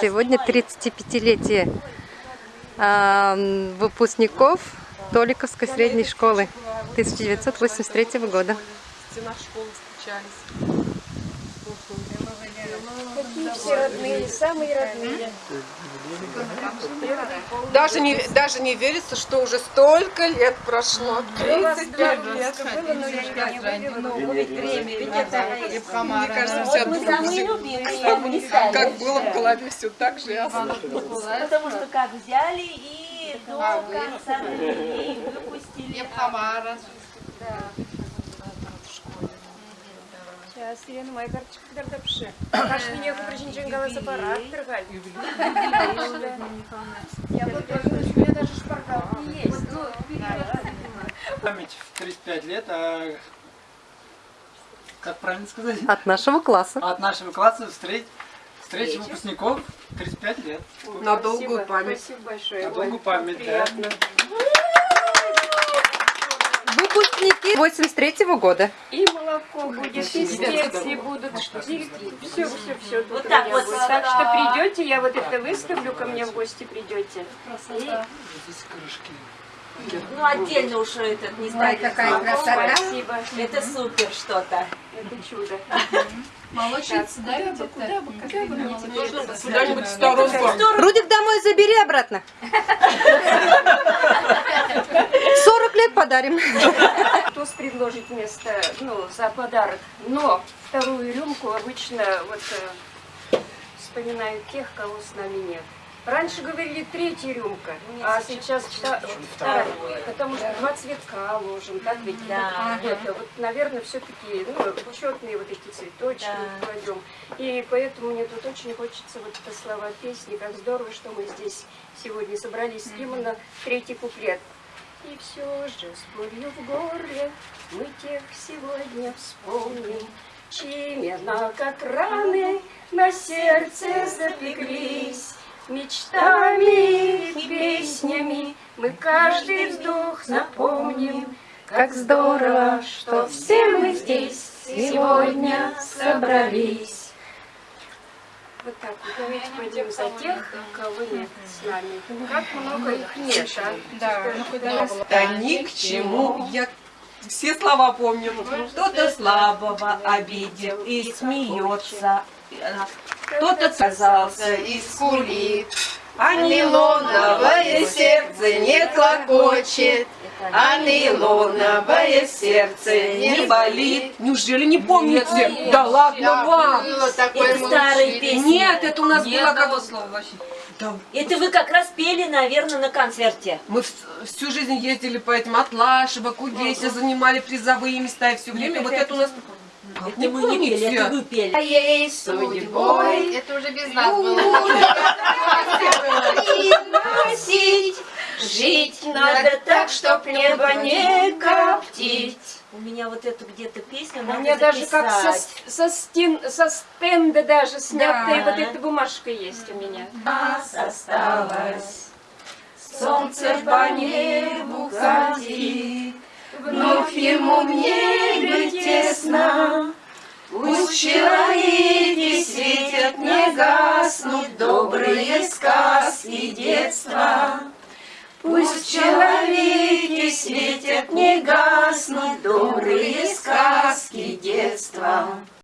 Сегодня 35-летие э, выпускников Толиковской средней школы 1983 года. Стена школы встречались. Какие все родные, самые родные. Даже не, даже не верится, что уже столько лет прошло. 35 лет. Было, но я не вывела, но будет время. Ведь это Мне кажется, мы не как было в голове, все так же ясно. Потому что как взяли и до конца времени выпустили. Сейчас, Ирина, моя карточка когда пиши. Каш меня купричничен голос аппарат, торгаль. Я вот тоже, у меня даже шпаргалки есть. Ну, Память в 35 лет, а как правильно сказать? От нашего класса. От нашего класса встреч, встреча выпускников 35 лет. На долгую память. Спасибо большое. На долгую память, да. Выпускники 83 года. И молоко будет, и специи будут, все, все, все Вот так вот. Так что придете, я вот это выставлю, ко мне в гости придете. Здесь крышки. Ну, отдельно уж этот, не знаю, какая красота. Спасибо. Это супер что-то. Это чудо. Молочница, да, где-то? Куда-нибудь в сторонку. Рудик, домой забери обратно. 40 лет подарим. Кто предложит вместо, ну, за подарок. Но вторую рюмку обычно вот э, вспоминаю тех, кого с нами нет. Раньше говорили третья рюмка, а сейчас вта- вторая. Потому что два цветка ложим, так ведь? Да. Вот, это вот, наверное, все-таки ну, учетные вот эти цветочки Да. кладем. И поэтому мне тут очень хочется вот это слова песни. Как здорово, что мы здесь сегодня собрались именно третий куплет. И все же с болью в горле мы тех сегодня вспомним, чьи имена, как раны, на сердце запеклись. Мечтами и песнями мы каждый вздох запомним. Как здорово, что все мы здесь сегодня собрались. Вот так вот. Давайте пойдем за тех, кого нет с нами. Как много их нет, а? Да. Да ни к чему. Я все слова помню. Кто-то слабого обидел и смеется, кто-то отказался и скулит, а нейлоновое сердце не клокочет, а нейлоновое сердце не болит. Неужели не помните? Да ладно вам. Это старые песни. Нет, это у нас было как... Это вы как раз пели, наверное, на концерте. Мы вс- всю жизнь ездили по этим Атлашево, Кудесе, занимали призовые места, и все время вот это у нас... Как Это мы не пели, это вы пели. Моей судьбой Это уже без нас было. и носить, жить надо так, чтоб небо не коптить. У меня вот эту где-то песню У надо меня даже как со, записать. со, стен, со стенда даже снятая Да. вот эта бумажка есть у меня. нас осталось. Солнце по небу катит, Вновь ему в небе тесно. Пусть вчера в человеке светят, не гаснут добрые сказки детства.